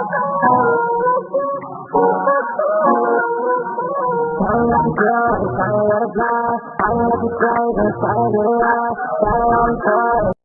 I'm not afraid of